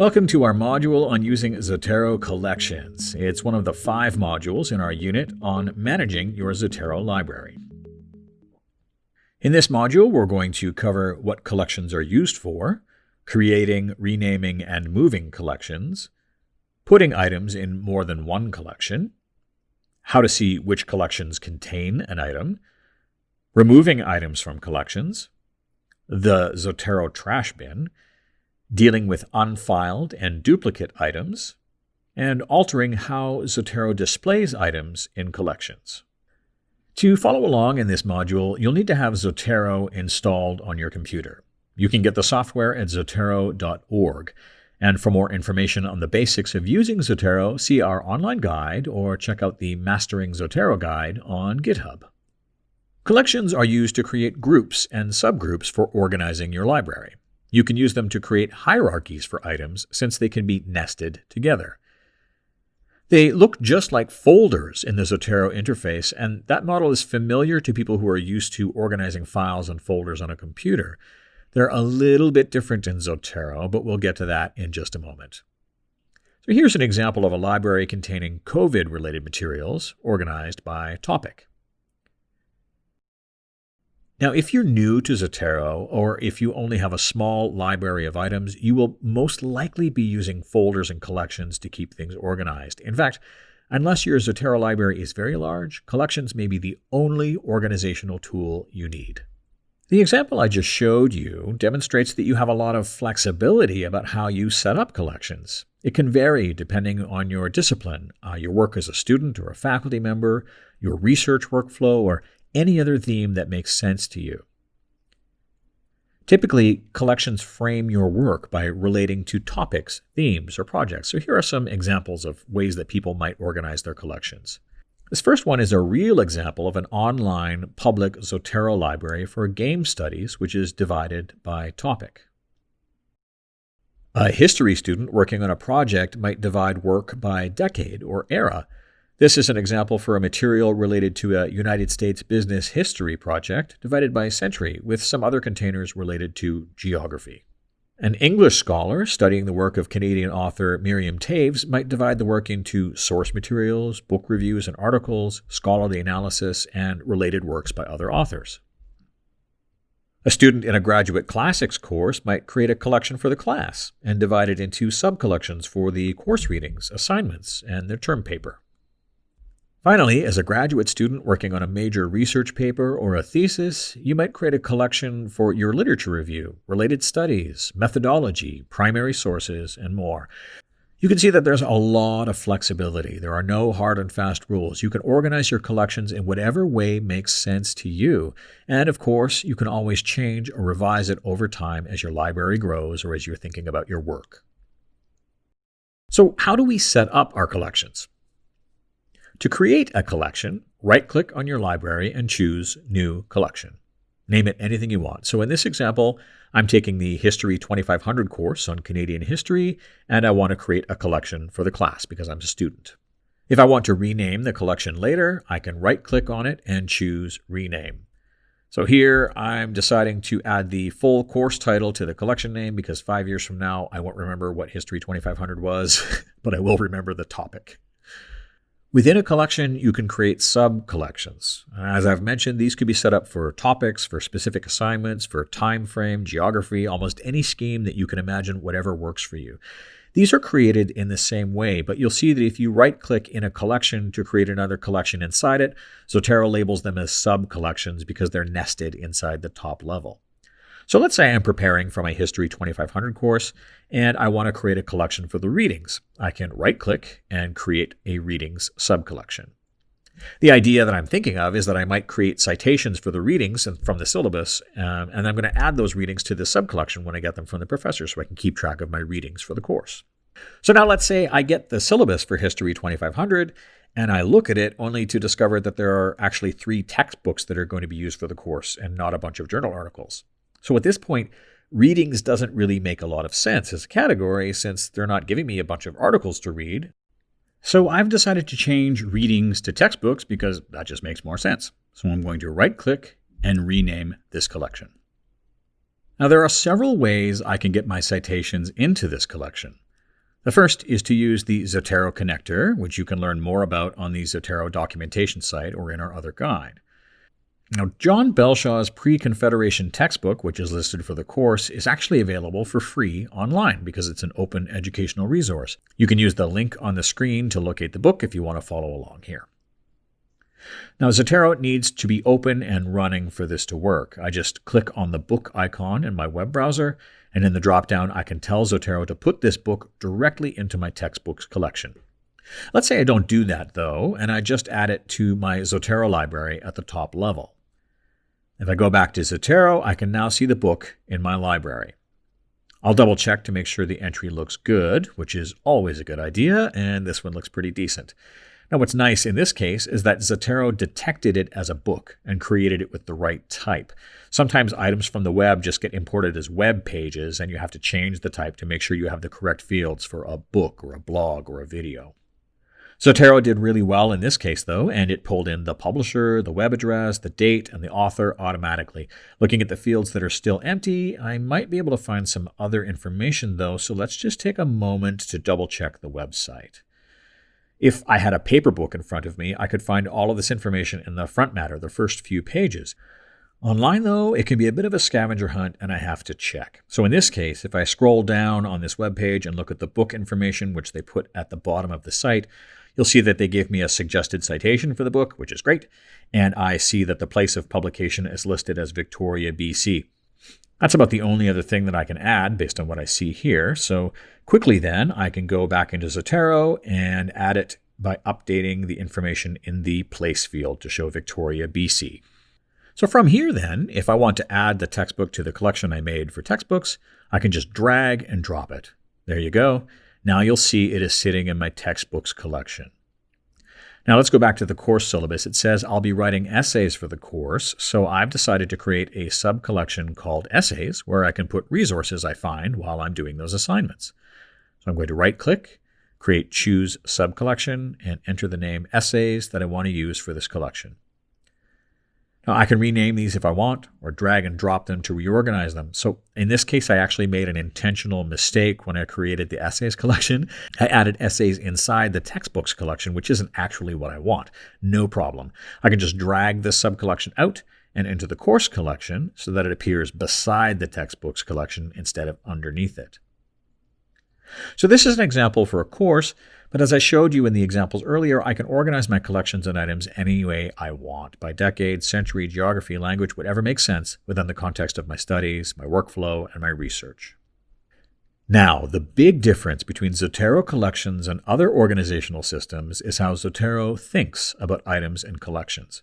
Welcome to our module on using Zotero collections. It's one of the five modules in our unit on managing your Zotero library. In this module, we're going to cover what collections are used for, creating, renaming, and moving collections, putting items in more than one collection, how to see which collections contain an item, removing items from collections, the Zotero trash bin, dealing with unfiled and duplicate items, and altering how Zotero displays items in collections. To follow along in this module, you'll need to have Zotero installed on your computer. You can get the software at zotero.org. And for more information on the basics of using Zotero, see our online guide or check out the Mastering Zotero guide on GitHub. Collections are used to create groups and subgroups for organizing your library. You can use them to create hierarchies for items since they can be nested together. They look just like folders in the Zotero interface, and that model is familiar to people who are used to organizing files and folders on a computer. They're a little bit different in Zotero, but we'll get to that in just a moment. So here's an example of a library containing COVID-related materials organized by topic. Now, if you're new to Zotero, or if you only have a small library of items, you will most likely be using folders and collections to keep things organized. In fact, unless your Zotero library is very large, collections may be the only organizational tool you need. The example I just showed you demonstrates that you have a lot of flexibility about how you set up collections. It can vary depending on your discipline, uh, your work as a student or a faculty member, your research workflow, or any other theme that makes sense to you. Typically, collections frame your work by relating to topics, themes, or projects. So here are some examples of ways that people might organize their collections. This first one is a real example of an online public Zotero library for game studies, which is divided by topic. A history student working on a project might divide work by decade or era, this is an example for a material related to a United States business history project divided by century, with some other containers related to geography. An English scholar studying the work of Canadian author Miriam Toews might divide the work into source materials, book reviews and articles, scholarly analysis, and related works by other authors. A student in a graduate classics course might create a collection for the class and divide it into sub-collections for the course readings, assignments, and their term paper. Finally, as a graduate student working on a major research paper or a thesis, you might create a collection for your literature review, related studies, methodology, primary sources, and more. You can see that there's a lot of flexibility. There are no hard and fast rules. You can organize your collections in whatever way makes sense to you. And of course, you can always change or revise it over time as your library grows or as you're thinking about your work. So how do we set up our collections? To create a collection, right-click on your library and choose New Collection. Name it anything you want. So in this example, I'm taking the History 2500 course on Canadian history, and I want to create a collection for the class because I'm a student. If I want to rename the collection later, I can right-click on it and choose Rename. So here I'm deciding to add the full course title to the collection name because five years from now I won't remember what History 2500 was, but I will remember the topic. Within a collection, you can create sub-collections. As I've mentioned, these could be set up for topics, for specific assignments, for time frame, geography, almost any scheme that you can imagine, whatever works for you. These are created in the same way, but you'll see that if you right-click in a collection to create another collection inside it, Zotero labels them as sub-collections because they're nested inside the top level. So let's say I'm preparing for my History 2500 course and I want to create a collection for the readings. I can right click and create a readings subcollection. The idea that I'm thinking of is that I might create citations for the readings from the syllabus, um, and I'm going to add those readings to the subcollection when I get them from the professor so I can keep track of my readings for the course. So now let's say I get the syllabus for History 2500 and I look at it only to discover that there are actually three textbooks that are going to be used for the course and not a bunch of journal articles. So at this point, readings doesn't really make a lot of sense as a category since they're not giving me a bunch of articles to read. So I've decided to change readings to textbooks because that just makes more sense. So I'm going to right click and rename this collection. Now there are several ways I can get my citations into this collection. The first is to use the Zotero connector, which you can learn more about on the Zotero documentation site or in our other guide. Now, John Belshaw's pre-Confederation textbook, which is listed for the course, is actually available for free online because it's an open educational resource. You can use the link on the screen to locate the book if you want to follow along here. Now, Zotero needs to be open and running for this to work. I just click on the book icon in my web browser, and in the dropdown, I can tell Zotero to put this book directly into my textbooks collection. Let's say I don't do that, though, and I just add it to my Zotero library at the top level. If I go back to Zotero, I can now see the book in my library. I'll double check to make sure the entry looks good, which is always a good idea, and this one looks pretty decent. Now, what's nice in this case is that Zotero detected it as a book and created it with the right type. Sometimes items from the web just get imported as web pages, and you have to change the type to make sure you have the correct fields for a book or a blog or a video. Zotero did really well in this case, though, and it pulled in the publisher, the web address, the date, and the author automatically. Looking at the fields that are still empty, I might be able to find some other information, though, so let's just take a moment to double check the website. If I had a paper book in front of me, I could find all of this information in the front matter, the first few pages. Online, though, it can be a bit of a scavenger hunt and I have to check. So in this case, if I scroll down on this web page and look at the book information, which they put at the bottom of the site, You'll see that they gave me a suggested citation for the book, which is great, and I see that the place of publication is listed as Victoria, BC. That's about the only other thing that I can add based on what I see here. So quickly then, I can go back into Zotero and add it by updating the information in the place field to show Victoria, BC. So from here then, if I want to add the textbook to the collection I made for textbooks, I can just drag and drop it. There you go. Now you'll see it is sitting in my textbooks collection. Now let's go back to the course syllabus. It says I'll be writing essays for the course, so I've decided to create a sub-collection called Essays where I can put resources I find while I'm doing those assignments. So I'm going to right-click, create Choose Sub-Collection, and enter the name Essays that I want to use for this collection. Now, I can rename these if I want or drag and drop them to reorganize them. So in this case, I actually made an intentional mistake when I created the essays collection. I added essays inside the textbooks collection, which isn't actually what I want. No problem. I can just drag this sub-collection out and into the course collection so that it appears beside the textbooks collection instead of underneath it. So this is an example for a course but as I showed you in the examples earlier, I can organize my collections and items any way I want, by decade, century, geography, language, whatever makes sense within the context of my studies, my workflow, and my research. Now, the big difference between Zotero collections and other organizational systems is how Zotero thinks about items and collections.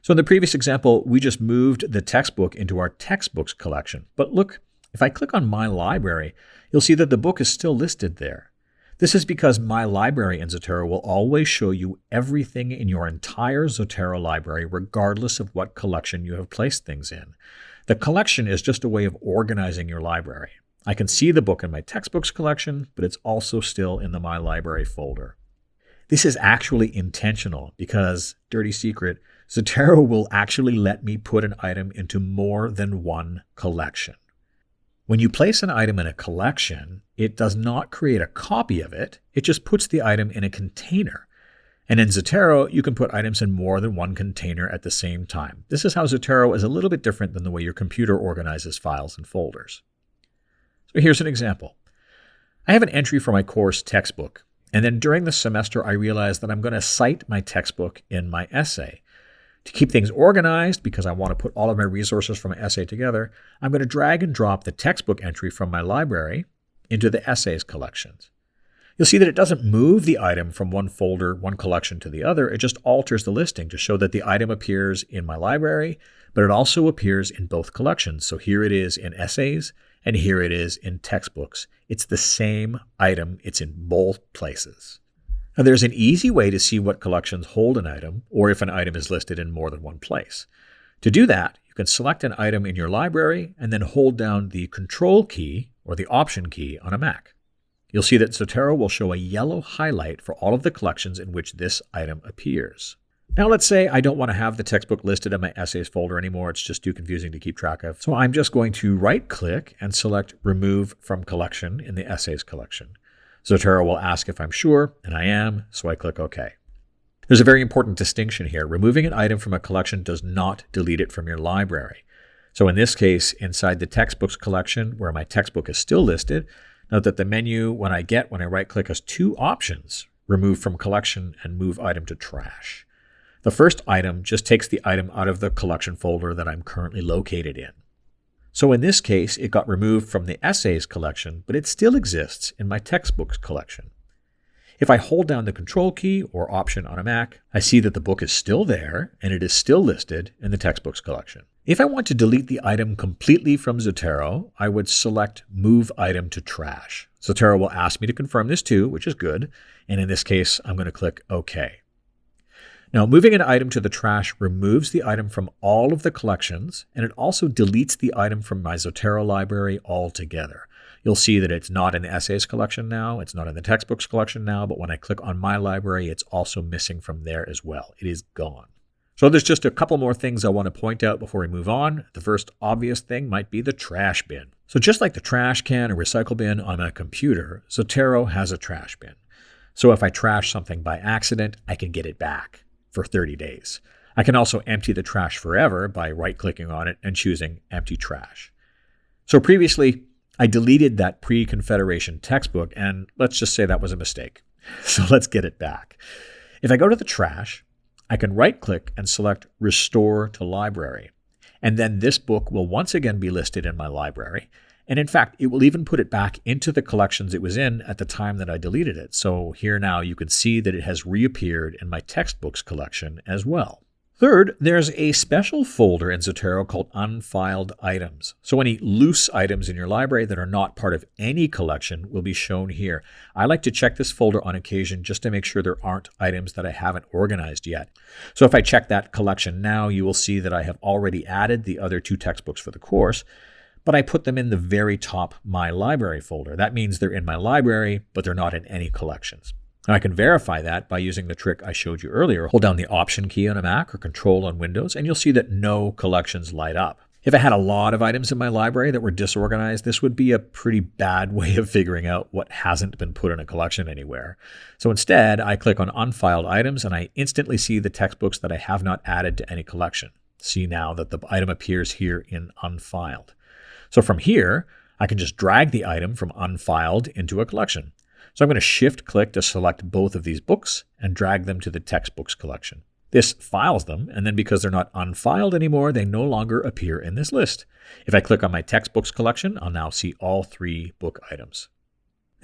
So in the previous example, we just moved the textbook into our textbooks collection. But look, if I click on My Library, you'll see that the book is still listed there. This is because My Library in Zotero will always show you everything in your entire Zotero library, regardless of what collection you have placed things in. The collection is just a way of organizing your library. I can see the book in my textbooks collection, but it's also still in the My Library folder. This is actually intentional because, dirty secret, Zotero will actually let me put an item into more than one collection. When you place an item in a collection, it does not create a copy of it, it just puts the item in a container. And in Zotero, you can put items in more than one container at the same time. This is how Zotero is a little bit different than the way your computer organizes files and folders. So here's an example. I have an entry for my course textbook, and then during the semester I realize that I'm going to cite my textbook in my essay. To keep things organized, because I want to put all of my resources from my essay together, I'm going to drag and drop the textbook entry from my library into the essays collections. You'll see that it doesn't move the item from one folder, one collection to the other. It just alters the listing to show that the item appears in my library, but it also appears in both collections. So here it is in essays, and here it is in textbooks. It's the same item. It's in both places. Now, there's an easy way to see what collections hold an item or if an item is listed in more than one place. To do that, you can select an item in your library and then hold down the Control key or the Option key on a Mac. You'll see that Zotero will show a yellow highlight for all of the collections in which this item appears. Now let's say I don't want to have the textbook listed in my essays folder anymore. It's just too confusing to keep track of. So I'm just going to right click and select remove from collection in the essays collection. Zotero will ask if I'm sure, and I am, so I click OK. There's a very important distinction here. Removing an item from a collection does not delete it from your library. So in this case, inside the textbooks collection, where my textbook is still listed, note that the menu when I get when I right click has two options, remove from collection and move item to trash. The first item just takes the item out of the collection folder that I'm currently located in. So in this case, it got removed from the essays collection, but it still exists in my textbooks collection. If I hold down the Control key or Option on a Mac, I see that the book is still there and it is still listed in the textbooks collection. If I want to delete the item completely from Zotero, I would select Move Item to Trash. Zotero will ask me to confirm this too, which is good, and in this case, I'm going to click OK. Now, moving an item to the trash removes the item from all of the collections, and it also deletes the item from my Zotero library altogether. You'll see that it's not in the essays collection now, it's not in the textbooks collection now, but when I click on my library, it's also missing from there as well. It is gone. So there's just a couple more things I want to point out before we move on. The first obvious thing might be the trash bin. So just like the trash can or recycle bin on a computer, Zotero has a trash bin. So if I trash something by accident, I can get it back for 30 days. I can also empty the trash forever by right clicking on it and choosing Empty Trash. So previously, I deleted that pre Confederation textbook, and let's just say that was a mistake. So let's get it back. If I go to the trash, I can right click and select Restore to Library. And then this book will once again be listed in my library. And in fact, it will even put it back into the collections it was in at the time that I deleted it. So here now you can see that it has reappeared in my textbooks collection as well. Third, there's a special folder in Zotero called Unfiled Items. So any loose items in your library that are not part of any collection will be shown here. I like to check this folder on occasion just to make sure there aren't items that I haven't organized yet. So if I check that collection now, you will see that I have already added the other two textbooks for the course but I put them in the very top My Library folder. That means they're in my library, but they're not in any collections. And I can verify that by using the trick I showed you earlier. Hold down the Option key on a Mac or Control on Windows, and you'll see that no collections light up. If I had a lot of items in my library that were disorganized, this would be a pretty bad way of figuring out what hasn't been put in a collection anywhere. So instead, I click on Unfiled Items and I instantly see the textbooks that I have not added to any collection. See now that the item appears here in Unfiled. So from here, I can just drag the item from unfiled into a collection. So I'm going to shift click to select both of these books and drag them to the textbooks collection. This files them, and then because they're not unfiled anymore, they no longer appear in this list. If I click on my textbooks collection, I'll now see all three book items.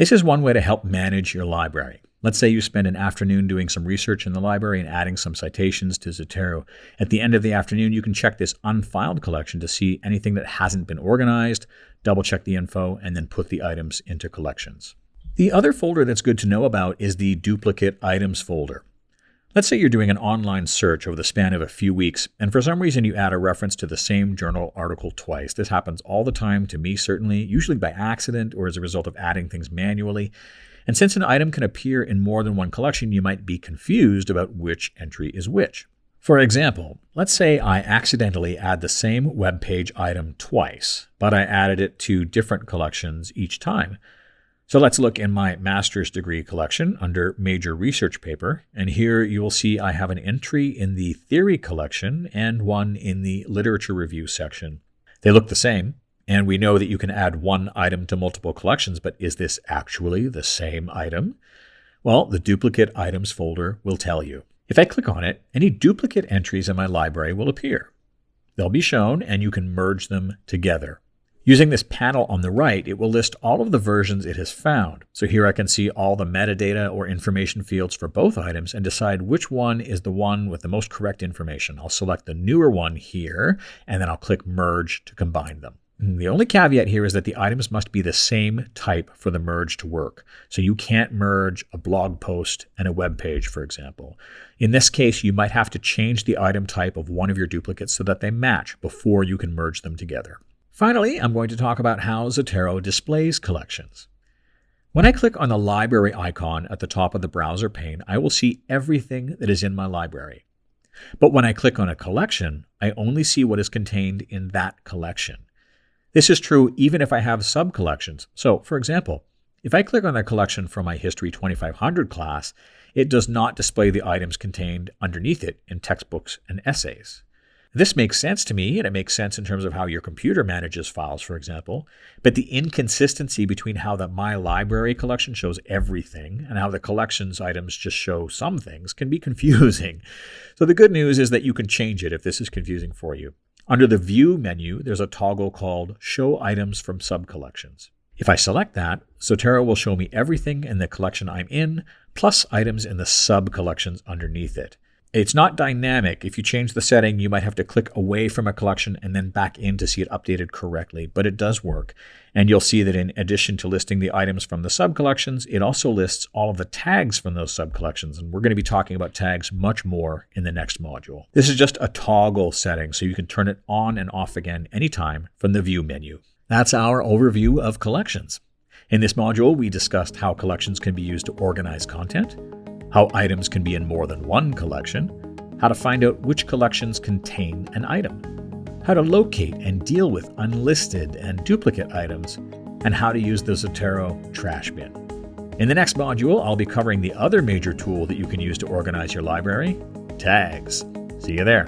This is one way to help manage your library. Let's say you spend an afternoon doing some research in the library and adding some citations to Zotero. At the end of the afternoon, you can check this unfiled collection to see anything that hasn't been organized, double check the info, and then put the items into collections. The other folder that's good to know about is the duplicate items folder. Let's say you're doing an online search over the span of a few weeks, and for some reason you add a reference to the same journal article twice. This happens all the time to me, certainly, usually by accident or as a result of adding things manually. And since an item can appear in more than one collection, you might be confused about which entry is which. For example, let's say I accidentally add the same web page item twice, but I added it to different collections each time. So let's look in my master's degree collection under major research paper, and here you will see I have an entry in the theory collection and one in the literature review section. They look the same, and we know that you can add one item to multiple collections, but is this actually the same item? Well, the duplicate items folder will tell you. If I click on it, any duplicate entries in my library will appear. They'll be shown and you can merge them together. Using this panel on the right, it will list all of the versions it has found. So here I can see all the metadata or information fields for both items and decide which one is the one with the most correct information. I'll select the newer one here, and then I'll click Merge to combine them. Mm, the only caveat here is that the items must be the same type for the merge to work. So you can't merge a blog post and a web page, for example. In this case, you might have to change the item type of one of your duplicates so that they match before you can merge them together. Finally, I'm going to talk about how Zotero displays collections. When I click on the library icon at the top of the browser pane, I will see everything that is in my library. But when I click on a collection, I only see what is contained in that collection. This is true even if I have sub-collections. So, for example, If I click on the collection from my History 2500 class, it does not display the items contained underneath it in textbooks and essays. This makes sense to me, and it makes sense in terms of how your computer manages files, for example. But the inconsistency between how the My Library collection shows everything and how the collections items just show some things can be confusing. So the good news is that you can change it if this is confusing for you. Under the View menu, there's a toggle called Show Items from Subcollections. If I select that, Zotero will show me everything in the collection I'm in, plus items in the sub-collections underneath it. It's not dynamic. If you change the setting, you might have to click away from a collection and then back in to see it updated correctly, but it does work. And you'll see that in addition to listing the items from the sub-collections, it also lists all of the tags from those sub-collections, and we're going to be talking about tags much more in the next module. This is just a toggle setting, so you can turn it on and off again anytime from the View menu. That's our overview of collections. In this module, we discussed how collections can be used to organize content, how items can be in more than one collection, how to find out which collections contain an item, how to locate and deal with unlisted and duplicate items, and how to use the Zotero trash bin. In the next module, I'll be covering the other major tool that you can use to organize your library tags. See you there.